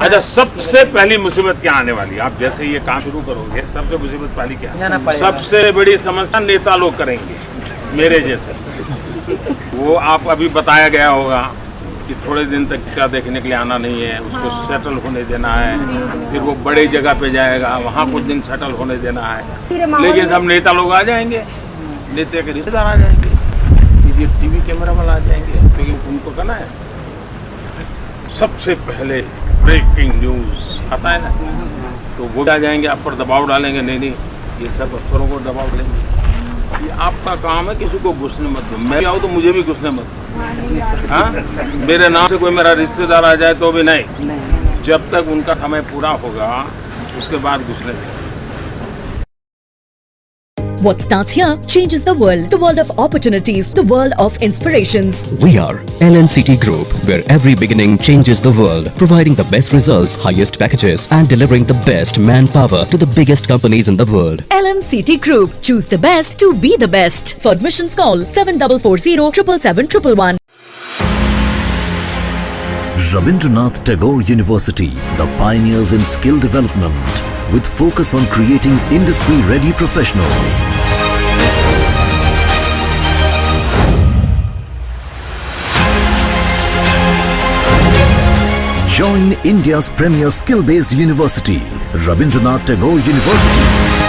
अच्छा सबसे पहली मुसीबत क्या आने वाली आप जैसे ये काम शुरू करोगे सबसे मुसीबत पहली क्या? सबसे बड़ी समस्या नेता लोग करेंगे मेरे जैसे। वो आप अभी बताया गया होगा कि थोड़े दिन तक क्या देखने के लिए आना नहीं है उसको सेटल होने देना है फिर वो बड़े जगह पे जाएगा वहाँ कुछ दिन सेटल होने देना है। लेकिन सब नेता लोग आ जाएँगे नेता के रिश्तेदार आ जाएँगे ये टीवी कैमरा वाला आ जाएँगे क्योंकि उनको करना है। सबसे पहले ब्रेकिंग न्यूज़ आता है ना? तो वो आ जाएँगे आप पर दबाव डालेंगे। नहीं नहीं ये सब अफसरों को दबाव डालेंगे। ये आपका काम है किसी को घुसने मत दो। मैं आऊँ तो मुझे भी घुसने मत दो। हाँ? मेरे नाम से कोई मेरा रिश्तेदार आ जाए तो भी नहीं। नहीं जब तक उनका समय पूरा होगा उसके बाद घुसने देंगे What starts here changes the world. The world of opportunities, the world of inspirations. We are LNCT Group, where every beginning changes the world, providing the best results, highest packages, and delivering the best manpower to the biggest companies in the world. LNCT Group. Choose the best to be the best. For admissions, call 7440 777 Rabindranath Tagore University, the pioneers in skill development, with focus on creating industry-ready professionals. Join India's premier skill-based university, Rabindranath Tagore University.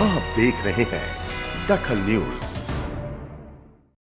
आप देख रहे हैं दखल news.